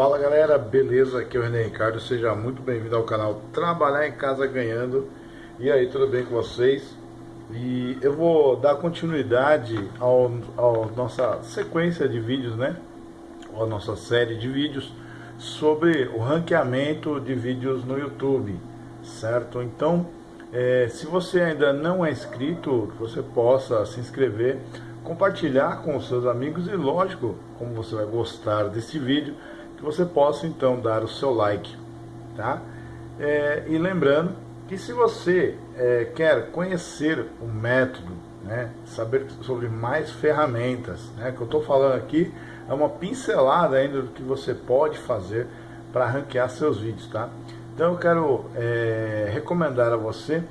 Fala galera, beleza? Aqui é o René Ricardo, seja muito bem-vindo ao canal Trabalhar em Casa Ganhando E aí, tudo bem com vocês? E eu vou dar continuidade ao nossa sequência de vídeos, né? A nossa série de vídeos sobre o ranqueamento de vídeos no YouTube, certo? Então, é, se você ainda não é inscrito, você possa se inscrever compartilhar com os seus amigos e lógico, como você vai gostar desse vídeo, que você possa então dar o seu like, tá? É, e lembrando que se você é, quer conhecer o método, né, saber sobre mais ferramentas, né, que eu estou falando aqui é uma pincelada ainda do que você pode fazer para ranquear seus vídeos, tá? Então eu quero é, recomendar a você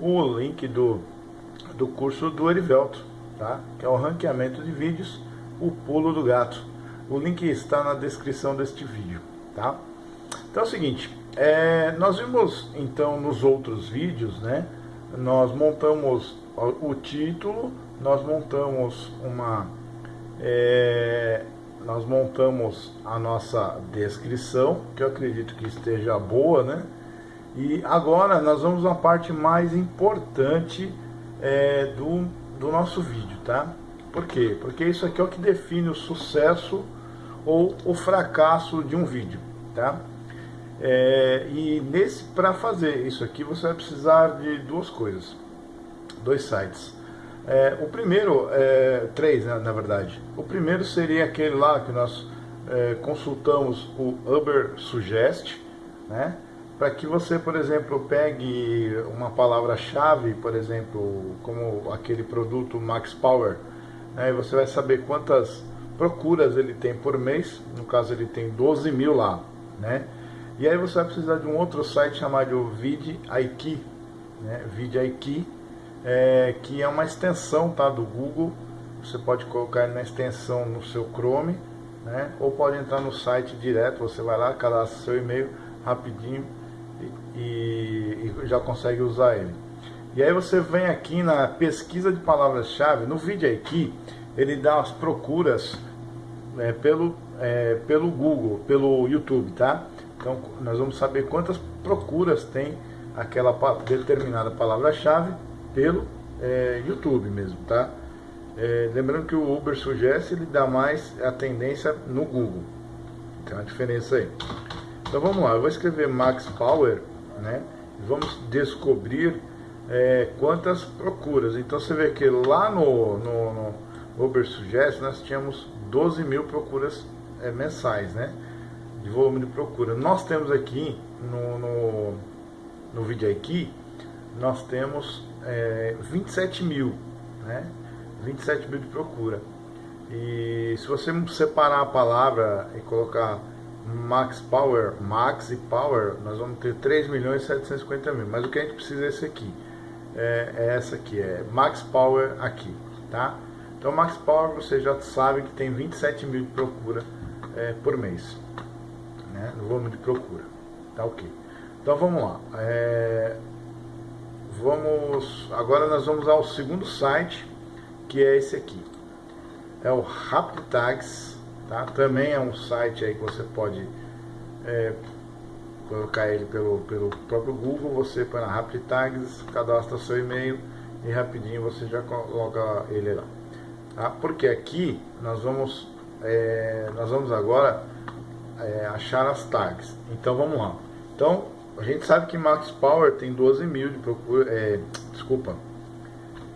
o link do, do curso do Erivelto, tá? que é o ranqueamento de vídeos, o pulo do gato. O link está na descrição deste vídeo. Tá? Então é o seguinte, é, nós vimos então nos outros vídeos, né? nós montamos o título, nós montamos uma... É, nós montamos a nossa descrição, que eu acredito que esteja boa, né? E agora nós vamos à parte mais importante é, do, do nosso vídeo, tá? Por quê? Porque isso aqui é o que define o sucesso ou o fracasso de um vídeo, tá? É, e nesse para fazer isso aqui você vai precisar de duas coisas, dois sites. É, o primeiro, é, três né, na verdade. O primeiro seria aquele lá que nós é, consultamos o Uber Suggest, né? para que você, por exemplo, pegue uma palavra-chave, por exemplo, como aquele produto Max Power, né, e você vai saber quantas procuras ele tem por mês, no caso ele tem 12 mil lá, né? E aí você vai precisar de um outro site chamado VidIQ, né? VidIQ, é, que é uma extensão tá, do Google, você pode colocar na extensão no seu Chrome, né? Ou pode entrar no site direto, você vai lá, cadastra seu e-mail rapidinho, e, e já consegue usar ele. E aí você vem aqui na pesquisa de palavras-chave, no vídeo ele dá as procuras é, pelo, é, pelo Google, pelo YouTube, tá? Então nós vamos saber quantas procuras tem aquela determinada palavra-chave pelo é, YouTube mesmo, tá? É, lembrando que o Uber Suggest ele dá mais a tendência no Google. Tem uma diferença aí. Então vamos lá, eu vou escrever Max Power, né? Vamos descobrir é, quantas procuras. Então você vê que lá no, no, no Uber Suggest nós tínhamos 12 mil procuras é, mensais, né? De volume de procura. Nós temos aqui no, no, no vídeo aqui, nós temos é, 27 mil, né? 27 mil de procura. E se você separar a palavra e colocar Max Power, Max e Power, nós vamos ter 3 milhões e 750 mil. Mas o que a gente precisa é esse aqui. É, é essa aqui, é Max Power aqui, tá? Então Max Power você já sabe que tem 27 mil de procura é, por mês. Né? No volume de procura. Tá ok. Então vamos lá. É, vamos. Agora nós vamos ao segundo site, que é esse aqui. É o RapidTags Tá? Também é um site aí que você pode é, colocar ele pelo, pelo próprio Google, você põe na Rapid Tags, cadastra seu e-mail e rapidinho você já coloca ele lá. Tá? Porque aqui nós vamos, é, nós vamos agora é, achar as tags. Então vamos lá. Então a gente sabe que Max Power tem 12 mil de procura, é, desculpa,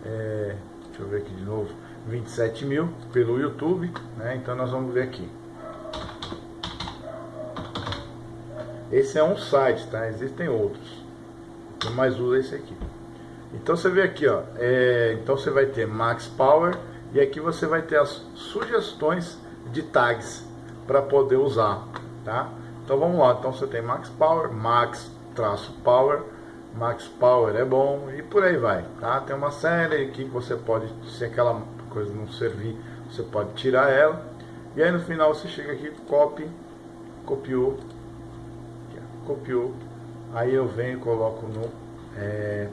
é, deixa eu ver aqui de novo, 27 mil pelo YouTube, né? Então nós vamos ver aqui. Esse é um site, tá? Existem outros. Eu mais uso esse aqui. Então você vê aqui, ó. É, então você vai ter Max Power e aqui você vai ter as sugestões de tags para poder usar, tá? Então vamos lá. Então você tem Max Power, Max traço Power, Max Power é bom e por aí vai, tá? Tem uma série aqui que você pode, se aquela coisa não servir, você pode tirar ela. E aí no final você chega aqui, copy, copiou, copiou. Aí eu venho e coloco no... É,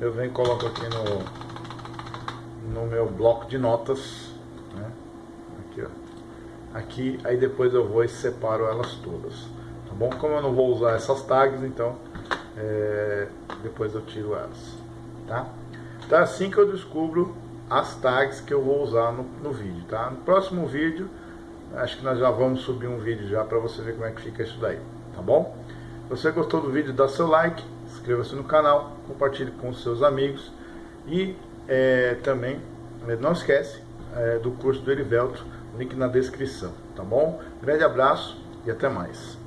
eu venho e coloco aqui no, no meu bloco de notas. Né? Aqui, ó. aqui, aí depois eu vou e separo elas todas, tá bom? Como eu não vou usar essas tags, então é, depois eu tiro elas, tá? Então é assim que eu descubro as tags que eu vou usar no, no vídeo, tá? No próximo vídeo, acho que nós já vamos subir um vídeo já para você ver como é que fica isso daí, tá bom? Se você gostou do vídeo, dá seu like, inscreva-se no canal, compartilhe com seus amigos e é, também é, não esquece é, do curso do Erivelto, link na descrição, tá bom? Grande abraço e até mais.